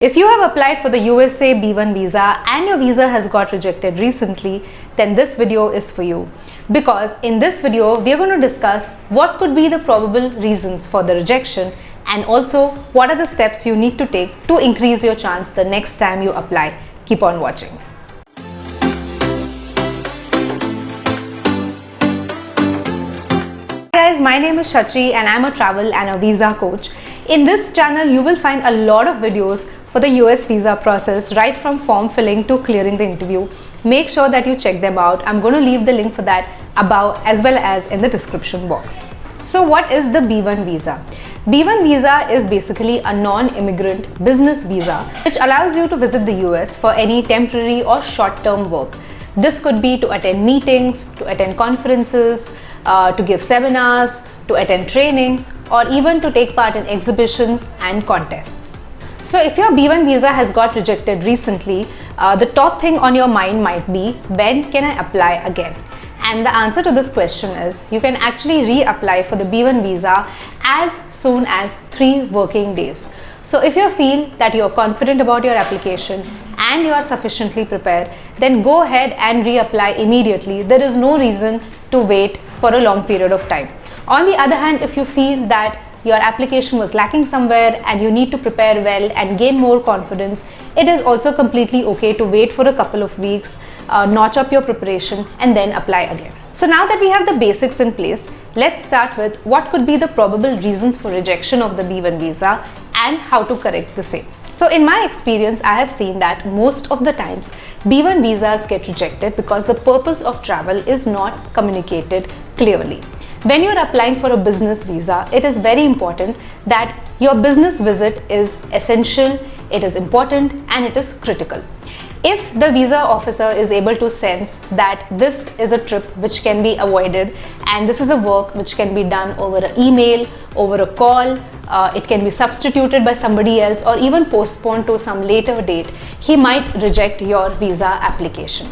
If you have applied for the USA B1 visa and your visa has got rejected recently, then this video is for you. Because in this video, we are going to discuss what could be the probable reasons for the rejection and also what are the steps you need to take to increase your chance the next time you apply. Keep on watching. Hi guys, my name is Shachi and I'm a travel and a visa coach. In this channel, you will find a lot of videos for the US visa process right from form filling to clearing the interview. Make sure that you check them out. I'm going to leave the link for that above as well as in the description box. So what is the B1 visa? B1 visa is basically a non-immigrant business visa which allows you to visit the US for any temporary or short-term work. This could be to attend meetings, to attend conferences, uh, to give seminars, to attend trainings or even to take part in exhibitions and contests. So if your B1 visa has got rejected recently, uh, the top thing on your mind might be when can I apply again? And the answer to this question is you can actually reapply for the B1 visa as soon as three working days. So if you feel that you're confident about your application and you are sufficiently prepared, then go ahead and reapply immediately. There is no reason to wait for a long period of time. On the other hand, if you feel that your application was lacking somewhere and you need to prepare well and gain more confidence, it is also completely okay to wait for a couple of weeks, uh, notch up your preparation and then apply again. So now that we have the basics in place, let's start with what could be the probable reasons for rejection of the B1 visa and how to correct the same. So in my experience, I have seen that most of the times B1 visas get rejected because the purpose of travel is not communicated clearly. When you're applying for a business visa, it is very important that your business visit is essential, it is important and it is critical. If the visa officer is able to sense that this is a trip which can be avoided and this is a work which can be done over an email, over a call, uh, it can be substituted by somebody else or even postponed to some later date, he might reject your visa application.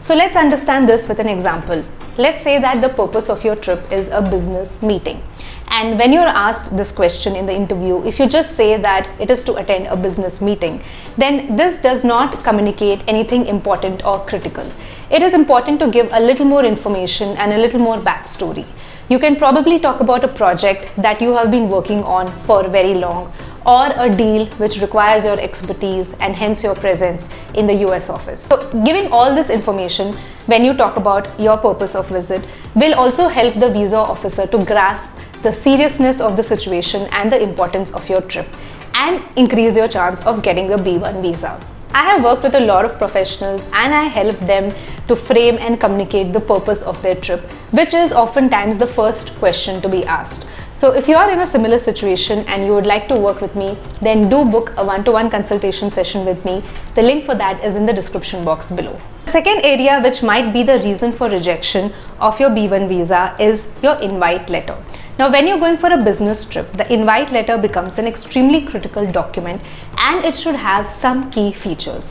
So let's understand this with an example. Let's say that the purpose of your trip is a business meeting. And when you're asked this question in the interview, if you just say that it is to attend a business meeting, then this does not communicate anything important or critical. It is important to give a little more information and a little more backstory. You can probably talk about a project that you have been working on for very long or a deal which requires your expertise and hence your presence in the US office. So giving all this information when you talk about your purpose of visit will also help the visa officer to grasp the seriousness of the situation and the importance of your trip and increase your chance of getting the B1 visa. I have worked with a lot of professionals and I help them to frame and communicate the purpose of their trip, which is oftentimes the first question to be asked. So if you are in a similar situation and you would like to work with me, then do book a one-to-one -one consultation session with me. The link for that is in the description box below. The second area which might be the reason for rejection of your B1 visa is your invite letter. Now when you're going for a business trip, the invite letter becomes an extremely critical document and it should have some key features.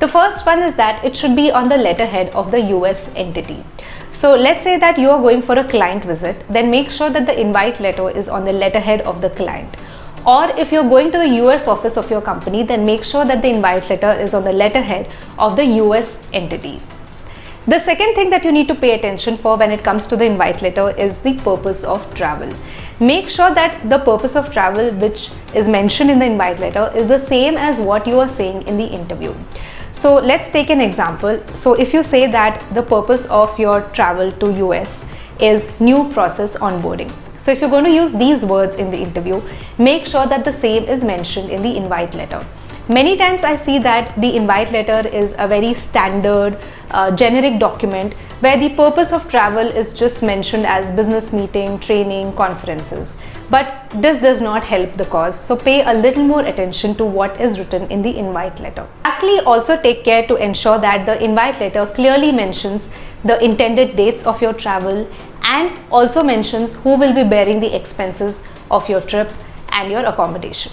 The first one is that it should be on the letterhead of the US entity. So let's say that you are going for a client visit, then make sure that the invite letter is on the letterhead of the client. Or if you're going to the US office of your company, then make sure that the invite letter is on the letterhead of the US entity. The second thing that you need to pay attention for when it comes to the invite letter is the purpose of travel. Make sure that the purpose of travel which is mentioned in the invite letter is the same as what you are saying in the interview. So let's take an example. So if you say that the purpose of your travel to US is new process onboarding. So if you're going to use these words in the interview, make sure that the same is mentioned in the invite letter. Many times I see that the invite letter is a very standard, uh, generic document where the purpose of travel is just mentioned as business meeting, training, conferences. But this does not help the cause. So pay a little more attention to what is written in the invite letter. Lastly, also take care to ensure that the invite letter clearly mentions the intended dates of your travel and also mentions who will be bearing the expenses of your trip and your accommodation.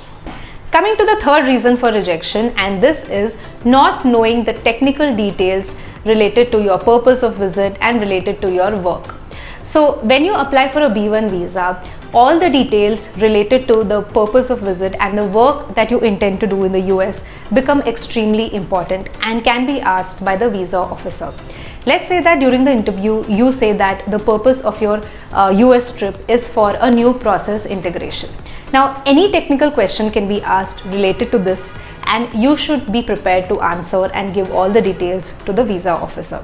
Coming to the third reason for rejection and this is not knowing the technical details related to your purpose of visit and related to your work. So when you apply for a B1 visa, all the details related to the purpose of visit and the work that you intend to do in the US become extremely important and can be asked by the visa officer. Let's say that during the interview you say that the purpose of your uh, US trip is for a new process integration. Now any technical question can be asked related to this and you should be prepared to answer and give all the details to the visa officer.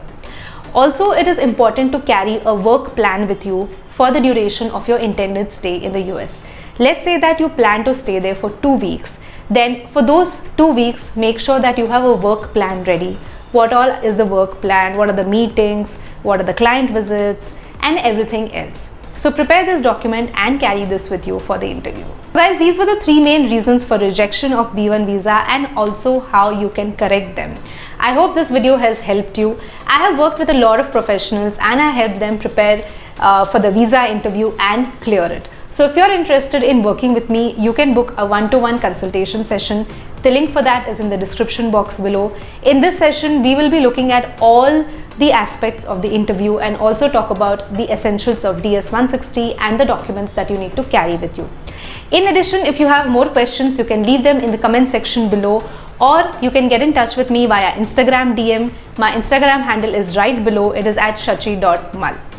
Also, it is important to carry a work plan with you for the duration of your intended stay in the US. Let's say that you plan to stay there for two weeks. Then for those two weeks, make sure that you have a work plan ready. What all is the work plan? What are the meetings? What are the client visits? And everything else. So prepare this document and carry this with you for the interview. Guys, these were the three main reasons for rejection of B1 visa and also how you can correct them. I hope this video has helped you. I have worked with a lot of professionals and I helped them prepare uh, for the visa interview and clear it. So if you're interested in working with me, you can book a one-to-one -one consultation session. The link for that is in the description box below. In this session, we will be looking at all the aspects of the interview and also talk about the essentials of DS-160 and the documents that you need to carry with you. In addition, if you have more questions, you can leave them in the comment section below or you can get in touch with me via Instagram DM. My Instagram handle is right below. It is at shachi.mal.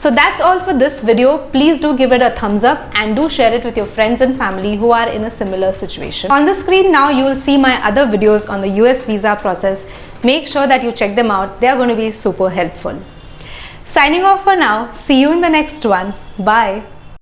So that's all for this video. Please do give it a thumbs up and do share it with your friends and family who are in a similar situation. On the screen now you will see my other videos on the US visa process. Make sure that you check them out. They are going to be super helpful. Signing off for now. See you in the next one. Bye.